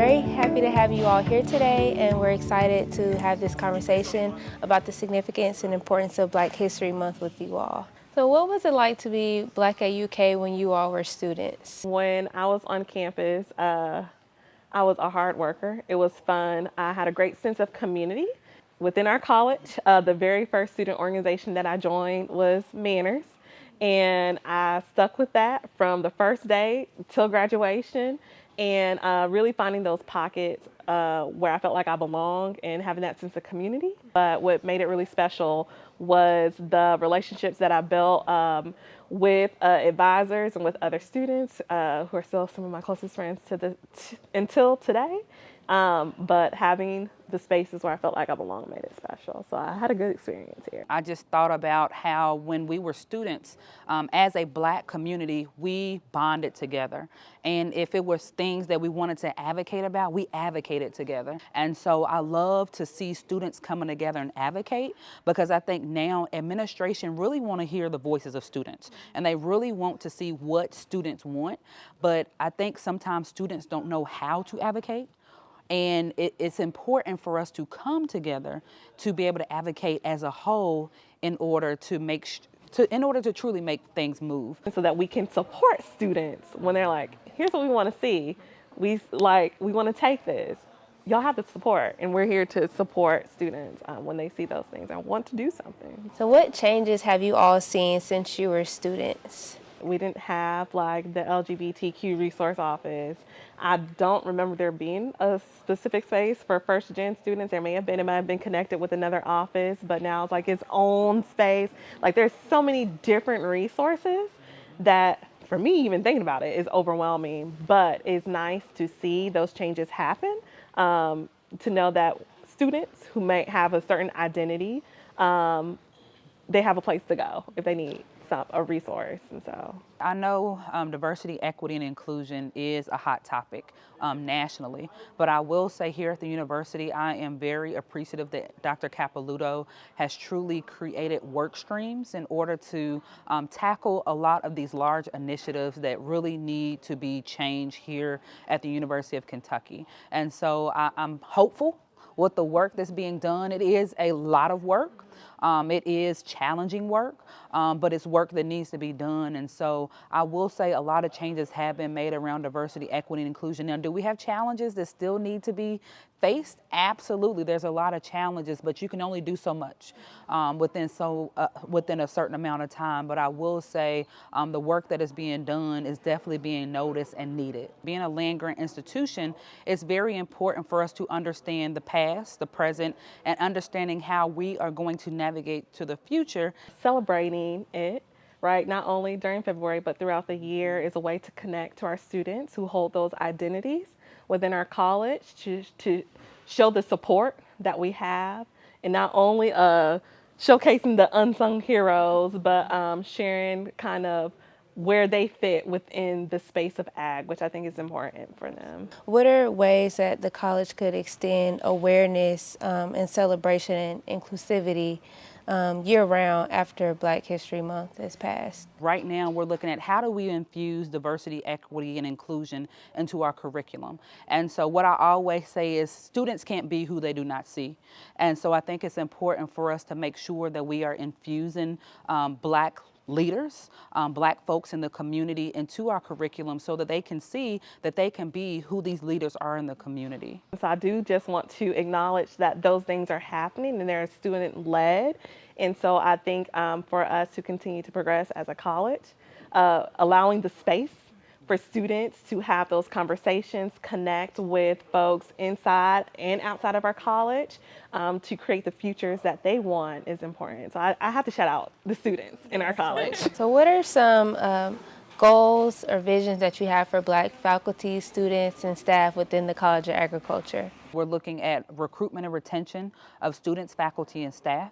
very happy to have you all here today and we're excited to have this conversation about the significance and importance of Black History Month with you all. So what was it like to be Black at UK when you all were students? When I was on campus, uh, I was a hard worker. It was fun. I had a great sense of community. Within our college, uh, the very first student organization that I joined was MANRRS. And I stuck with that from the first day till graduation and uh, really finding those pockets uh, where I felt like I belong and having that sense of community. But what made it really special was the relationships that I built um, with uh, advisors and with other students uh, who are still some of my closest friends to the until today. Um, but having the spaces where I felt like I belonged made it special. So I had a good experience here. I just thought about how when we were students, um, as a black community, we bonded together. And if it was things that we wanted to advocate about, we advocated together. And so I love to see students coming together and advocate because I think now administration really want to hear the voices of students and they really want to see what students want. But I think sometimes students don't know how to advocate. And it, it's important for us to come together to be able to advocate as a whole in order to make to, in order to truly make things move. So that we can support students when they're like, here's what we want to see. We like, we want to take this. Y'all have the support and we're here to support students um, when they see those things and want to do something. So what changes have you all seen since you were students? We didn't have like the LGBTQ resource office. I don't remember there being a specific space for first gen students. There may have been, it might have been connected with another office, but now it's like its own space. Like there's so many different resources that for me, even thinking about it is overwhelming, but it's nice to see those changes happen. Um, to know that students who may have a certain identity, um, they have a place to go if they need some, a resource. And so I know um, diversity, equity, and inclusion is a hot topic um, nationally, but I will say here at the university, I am very appreciative that Dr. Capilouto has truly created work streams in order to um, tackle a lot of these large initiatives that really need to be changed here at the University of Kentucky. And so I, I'm hopeful with the work that's being done. It is a lot of work. Um, it is challenging work, um, but it's work that needs to be done. And so I will say a lot of changes have been made around diversity, equity, and inclusion. Now, do we have challenges that still need to be faced? Absolutely. There's a lot of challenges, but you can only do so much um, within so uh, within a certain amount of time. But I will say um, the work that is being done is definitely being noticed and needed. Being a land grant institution, it's very important for us to understand the past, the present, and understanding how we are going to navigate to the future. Celebrating it right? Not only during February, but throughout the year is a way to connect to our students who hold those identities within our college to, to show the support that we have and not only uh, showcasing the unsung heroes, but um, sharing kind of where they fit within the space of ag, which I think is important for them. What are ways that the college could extend awareness um, and celebration and inclusivity um, year-round after Black History Month has passed. Right now, we're looking at how do we infuse diversity, equity, and inclusion into our curriculum. And so what I always say is students can't be who they do not see. And so I think it's important for us to make sure that we are infusing um, Black leaders, um, black folks in the community into our curriculum so that they can see that they can be who these leaders are in the community. So I do just want to acknowledge that those things are happening and they're student led. And so I think um, for us to continue to progress as a college, uh, allowing the space for students to have those conversations, connect with folks inside and outside of our college um, to create the futures that they want is important. So I, I, have to shout out the students in our college. So what are some um, goals or visions that you have for black faculty, students, and staff within the College of Agriculture? We're looking at recruitment and retention of students, faculty, and staff.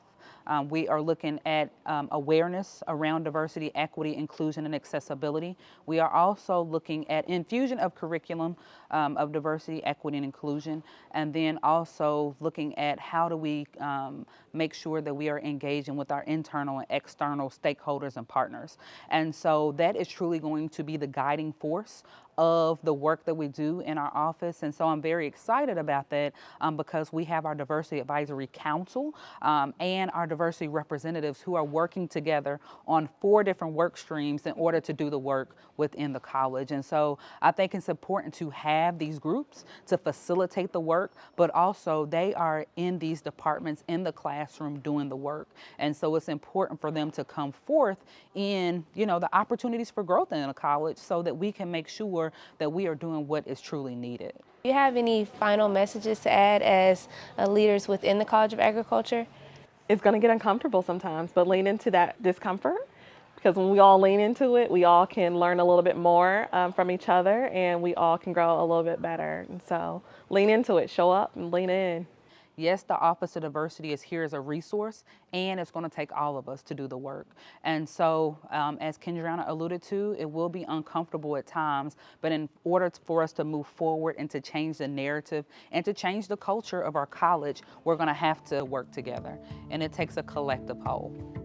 Um, we are looking at um, awareness around diversity, equity, inclusion, and accessibility. We are also looking at infusion of curriculum um, of diversity, equity, and inclusion, and then also looking at how do we um, make sure that we are engaging with our internal and external stakeholders and partners. And so that is truly going to be the guiding force of the work that we do in our office. And so I'm very excited about that um, because we have our Diversity Advisory Council um, and our diversity representatives who are working together on four different work streams in order to do the work within the college. And so I think it's important to have these groups to facilitate the work, but also they are in these departments in the classroom doing the work. And so it's important for them to come forth in, you know, the opportunities for growth in a college so that we can make sure that we are doing what is truly needed. Do you have any final messages to add as uh, leaders within the College of Agriculture? It's going to get uncomfortable sometimes, but lean into that discomfort because when we all lean into it, we all can learn a little bit more um, from each other and we all can grow a little bit better. And so lean into it, show up and lean in. Yes, the Office of Diversity is here as a resource, and it's going to take all of us to do the work. And so, um, as Kendrana alluded to, it will be uncomfortable at times, but in order for us to move forward and to change the narrative and to change the culture of our college, we're going to have to work together, and it takes a collective whole.